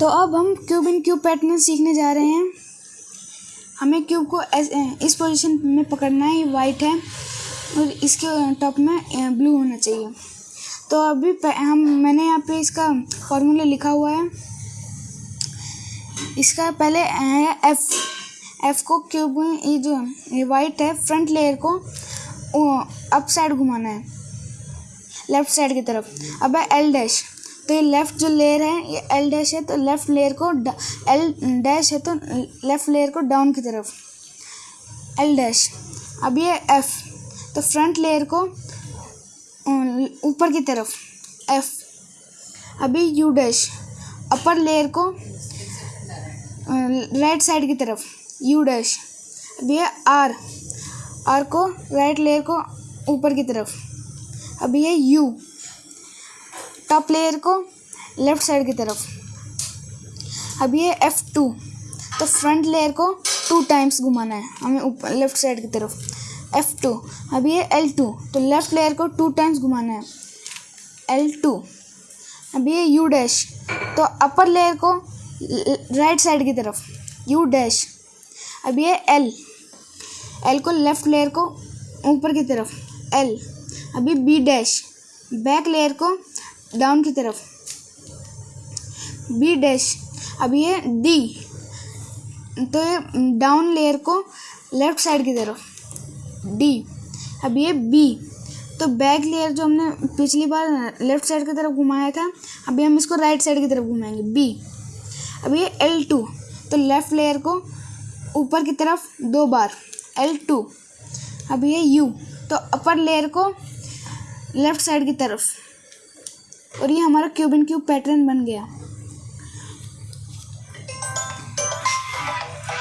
तो अब हम क्यूब इन क्यूब पैटर्न सीखने जा रहे हैं। हमें क्यूब को इस पोजीशन में पकड़ना है, ये वाइट है, और इसके टॉप में ब्लू होना चाहिए। तो अभी हम, मैंने यहाँ पे इसका फॉर्मूला लिखा हुआ है। इसका पहले है एफ़ एफ़ को क्यूब, ये जो, ये वाइट है फ्रंट लेयर को अप साइड घुमाना है। लेफ़्ट साइड की तरफ़। अब है एल डैश तो ये लेफ़्ट जो लेयर है, ये एल डैश है तो लेफ़्ट लेयर को एल डैश है तो लेफ़्ट लेयर को डाउन की तरफ़। एल डैश अब ये एफ़ तो फ्रंट लेयर को ऊपर की तरफ़। एफ़ अभी यू डैश अपर लेयर को राइट साइड की तरफ़। यू डैश अब ये आर आर को राइट लेयर को ऊपर की तरफ़। अब ये यू टॉप लेयर को लेफ़्ट साइड की तरफ़। अब ये एफ़ टू तो फ्रंट लेयर को टू टाइम्स घुमाना है, हमें ऊपर लेफ़्ट साइड की तरफ़। एफ़ टू अब ये एल टू तो लेफ़्ट लेयर को टू टाइम्स घुमाना है। एल टू अब ये यू डैश तो अपर लेयर को राइट साइड की तरफ़। यू डैश अब ये एल एल को लेफ़्ट लेयर को ऊपर की तरफ़। एल अभी बी डैश बैक लेयर को डाउन की तरफ़ बी डैश अब ये डी तो ये डाउन लेयर को लेफ़्ट साइड की तरफ़. डी अब ये बी तो बैक लेयर जो हमने पिछली बार लेफ़्ट साइड की तरफ़ घुमाया था, अभी हम इसको राइट साइड की तरफ़ घुमाएँगे. बी अब ये एल टू तो लेफ़्ट लेयर को ऊपर की तरफ़ दो बार. एल टू अब ये यू तो अपर लेयर को लेफ़्ट साइड की तरफ़. और ये हमारा क्यूब इन क्यूब पैटर्न बन गया।